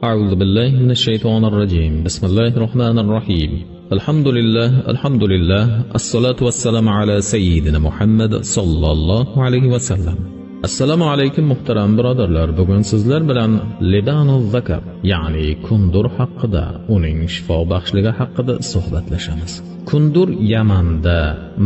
أعوذ بالله من الشيطان الرجيم بسم الله الرحمن الرحيم الحمد لله الحمد لله الصلاة والسلام على سيدنا محمد صلى الله عليه وسلم assalomu alaykum muhtaram birodarlar bugun sizlar bilan libanu zakar ya'ni kundur haqida uning shifo baxshligi haqida suhbatlashamiz kundur yamanda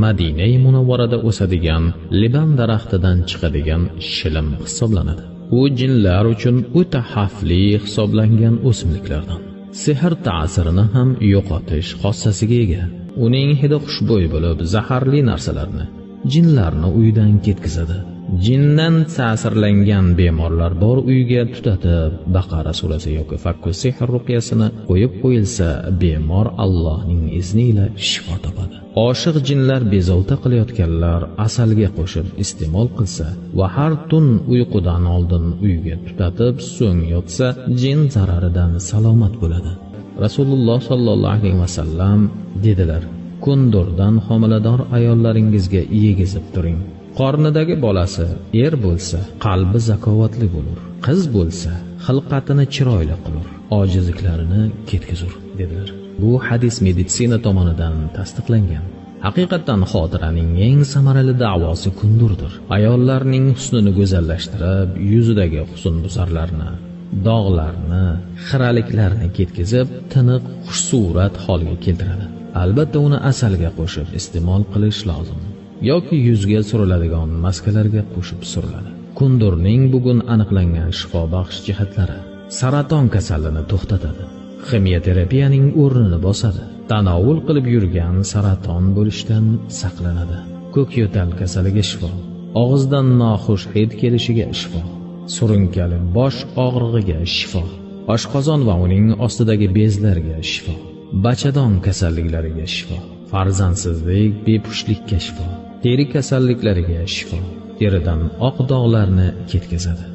madinai munavvarada o'sadigan liban daraxtidan chiqadigan shilim hisoblanadi U jinlar uchun o'ta xavfli hisoblangan o'simliklardan. Sehr ta'sirini ham yo'qotish xossasiga ega. Uning hidi xushbo'y bo'lib zaharli narsalarni jinlarni uydan ketkazadi. Jindan ta'sirlangan bemorlar bor uyga tutatib baqara surasi yoki fakku sehr ruqyasini qo'yib qo'yilsa bemor allohning izni ila shifo topadi. Oshiq jinlar bezovta qilayotganlar asalga qo'shib iste'mol qilsa va har tun uyqudan oldin uyga tutatib so'ng yotsa jin zararidan salomat bo'ladi. Rasululloh sollallohu alayhi vasallam dedilar kundurdan homilador ayollaringizga yegizib turing. Qornidagi bolasi er bo'lsa qalbi zakovatli bo'lur. Qiz bo'lsa xilqatini chiroyli qilur. Ojizliklarini ketkazur dedilar. Bu hadis meditsina tomonidan tasdiqlangan. Haqiqatdan xotiraning eng samarali da'vosi kundurdir. Ayollarning husnini go'zallashtirib yuzidagi husnbuzarlarni dog'larni xiraliklarni ketkazib tiniq xushsurat holga keltiradi. Albatta uni asalga qo'shib iste'mol qilish lozim. Yoki yuzga suriladigan maskalarga qo'shib suriladi. Kundurning bugun aniqlangan shifobaxsh jihatlari saraton kasalini to'xtatadi. Ximiyoterapiyaning o'rnini bosadi. Tanovul qilib yurgan saraton bo'lishdan saqlanadi. Ko'k yo'tal kasaliga shifo og'izdan noxush hid kelishiga shifo surunkali bosh og'rig'iga shifo oshqozon va uning ostidagi bezlarga shifo bachadon kasalliklariga shifo farzandsizlik bepushtlikka shifo. Teri kasalliklariga shifo teridan oq dog'larni ketkazadi.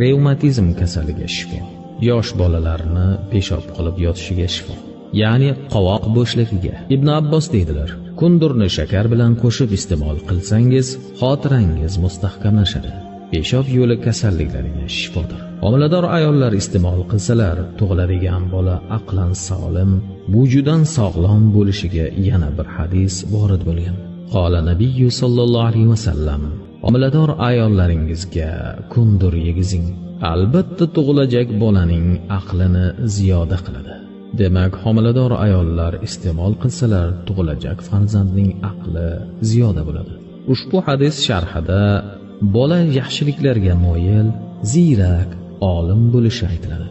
Revmatizm kasaliga shifo yosh bolalarni peshob qilib yotishiga shifo ya'ni qovoq bo'shligiga. Ibn abbos deydilar kundurni shakar bilan qo'shib iste'mol qilsangiz xotirangiz mustahkamlashadi. Peshob yo'li kasalliklariga shifodir. Homilador ayollar iste'mol qilsalar tug'iladigan bola aqlan solim vujudan sog'lom bo'lishiga yana bir hadis vorid bo'lgan. Qola nabiyu sollallohu alayhi vasallam homilador ayollaringizga kundur yegizing. Albatta tug'ilajak bolaning aqlini ziyoda qiladi. Demak homilador ayollar iste'mol qilsalar tug'ilajak farzandning aqli ziyoda bo'ladi. Ushbu hadis sharhida bola yaxshiliklarga moyil ziyrak olim bo'lishi aytiladi.